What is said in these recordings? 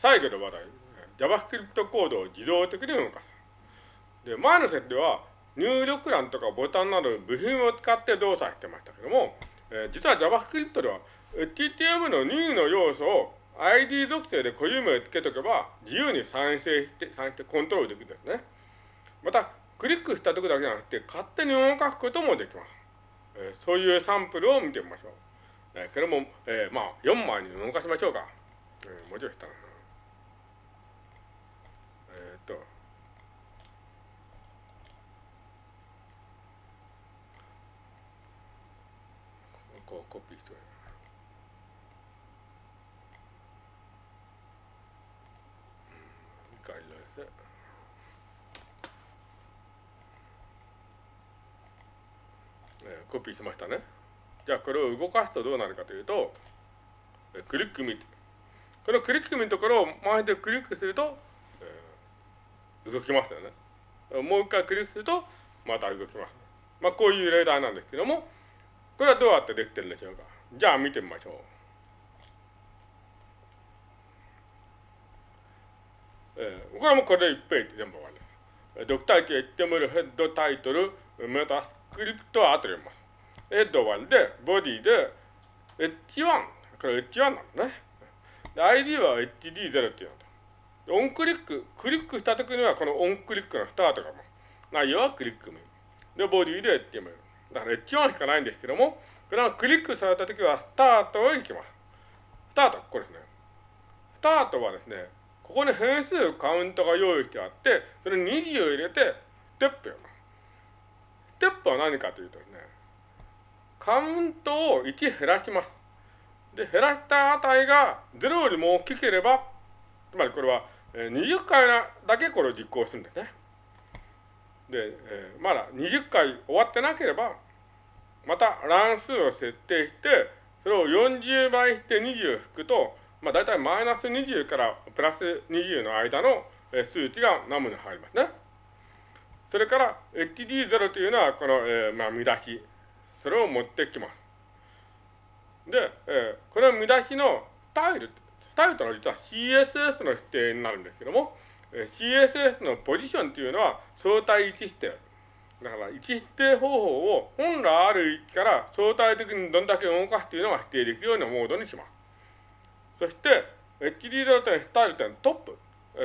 最後の話題、JavaScript コードを自動的に動かす。で、前の設定は入力欄とかボタンなど部品を使って動作してましたけども、えー、実は JavaScript では HTML の任意の要素を ID 属性で固有名をつけとけば自由に再生して、再生してコントロールできるんですね。また、クリックした時だけじゃなくて勝手に動かすこともできます。えー、そういうサンプルを見てみましょう。えー、これも、えー、まあ、4枚に動かしましょうか。えー、もうちょいしたな。えっと、こうコピーしてうん、理解ですね。え、コピーしましたね。じゃあこれを動かすとどうなるかというと、クリックミこのクリックミのところを回してクリックすると、えー、動きますよね。もう一回クリックすると、また動きます。まあこういう例題なんですけども、これはどうやってできてるんでしょうか？じゃあ見てみましょう。えー、これもこれで1ページ全部終わりです。ドクターキ HTML ヘッドタイトル、メタスクリプトは後で読みます。ヘッド1で、ボディで、H1。これ H1 なんだね。で、ID は HD0 っていうのと。オンクリック、クリックしたときにはこのオンクリックのスタートがも内容はクリック名。で、ボディで HTML。だから H1 しかないんですけども、これはクリックされたときはスタートへ行きます。スタート、これですね。スタートはですね、ここに変数カウントが用意してあって、それに20を入れて、ステップよ。ステップは何かというとですね、カウントを1減らします。で、減らした値が0よりも大きければ、つまりこれは20回だけこれを実行するんですね。で、えー、まだ20回終わってなければ、また乱数を設定して、それを40倍して20引くと、まあ大体マイナス20からプラス20の間の数値がナムに入りますね。それから HD0 というのはこの、えー、まあ見出し。それを持ってきます。で、えー、これは見出しのスタイル、スタイルというのは実は CSS の指定になるんですけども、CSS のポジションというのは相対位置指定。だから位置指定方法を本来ある位置から相対的にどんだけ動かすというのが指定できるようなモードにします。そして、HD0 点スタイル点トップ。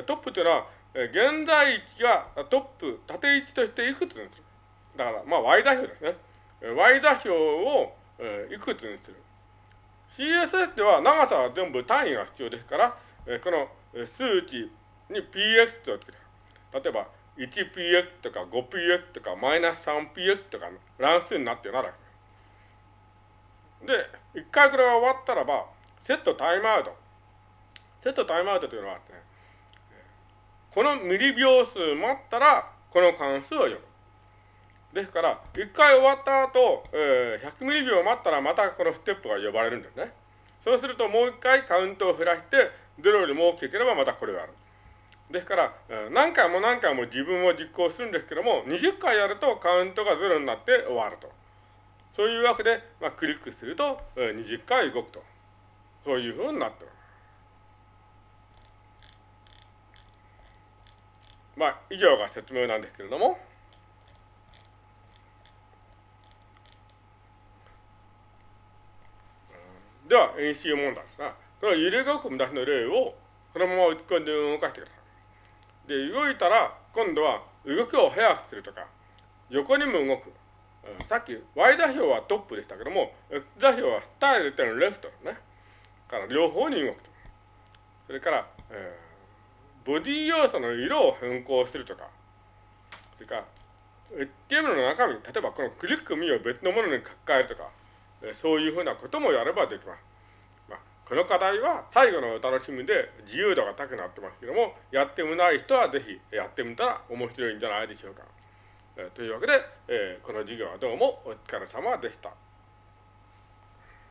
トップというのは、現在位置がトップ、縦位置としていくつにする。だから、まあ Y 座標ですね。y 座標を、いくつにする。CSS では長さは全部単位が必要ですから、この数値に px をつける。例えば、1px とか 5px とかマイナス 3px とかの乱数になってならで、一回これが終わったらば、セットタイムアウト。セットタイムアウトというのはね、このミリ秒数待ったら、この関数を読む。ですから、一回終わった後、えー、100ミリ秒待ったらまたこのステップが呼ばれるんですね。そうするともう一回カウントを減らして、0よりも大きければまたこれがある。ですから、何回も何回も自分を実行するんですけども、20回やるとカウントが0になって終わると。そういうわけで、まあ、クリックすると、20回動くと。そういうふうになってる。まあ、以上が説明なんですけれども、では、演習問題ですが、これは揺れ動く見出しの例を、そのまま打ち込んで動かしてください。で、動いたら、今度は動きを速くするとか、横にも動く。さっき Y 座標はトップでしたけども、X 座標はスタイル点レフトですね。から両方に動くと。それから、えー、ボディ要素の色を変更するとか、それから、HTML の中身、例えばこのクリックミを別のものに書き換えるとか、そういうふうなこともやればできます。この課題は最後のお楽しみで自由度が高くなってますけども、やってみない人はぜひやってみたら面白いんじゃないでしょうか。えー、というわけで、えー、この授業はどうもお疲れ様でした。